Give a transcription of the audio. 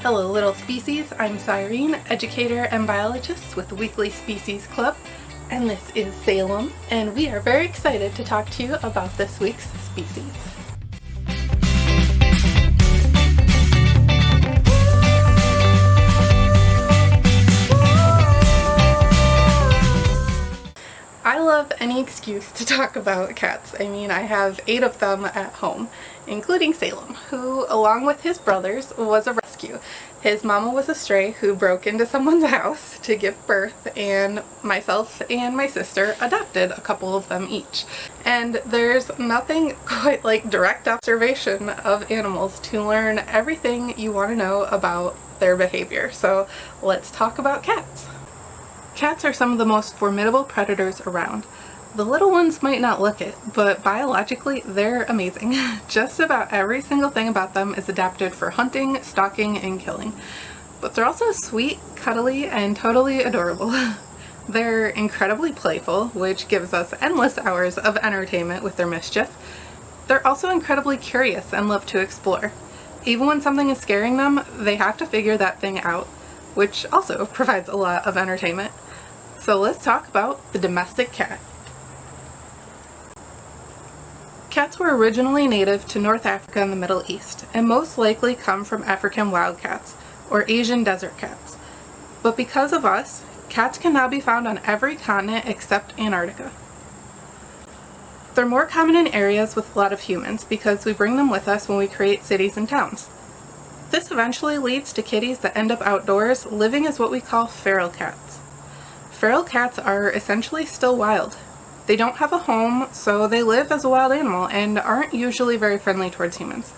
Hello little species, I'm Cyrene, educator and biologist with Weekly Species Club, and this is Salem, and we are very excited to talk to you about this week's species. I love any excuse to talk about cats. I mean, I have eight of them at home, including Salem, who, along with his brothers, was a rescue. His mama was a stray who broke into someone's house to give birth, and myself and my sister adopted a couple of them each. And there's nothing quite like direct observation of animals to learn everything you want to know about their behavior. So let's talk about cats. Cats are some of the most formidable predators around. The little ones might not look it, but biologically they're amazing. Just about every single thing about them is adapted for hunting, stalking, and killing. But they're also sweet, cuddly, and totally adorable. they're incredibly playful, which gives us endless hours of entertainment with their mischief. They're also incredibly curious and love to explore. Even when something is scaring them, they have to figure that thing out, which also provides a lot of entertainment. So let's talk about the domestic cat. Cats were originally native to North Africa and the Middle East, and most likely come from African wildcats, or Asian desert cats. But because of us, cats can now be found on every continent except Antarctica. They're more common in areas with a lot of humans because we bring them with us when we create cities and towns. This eventually leads to kitties that end up outdoors living as what we call feral cats. Feral cats are essentially still wild. They don't have a home, so they live as a wild animal and aren't usually very friendly towards humans.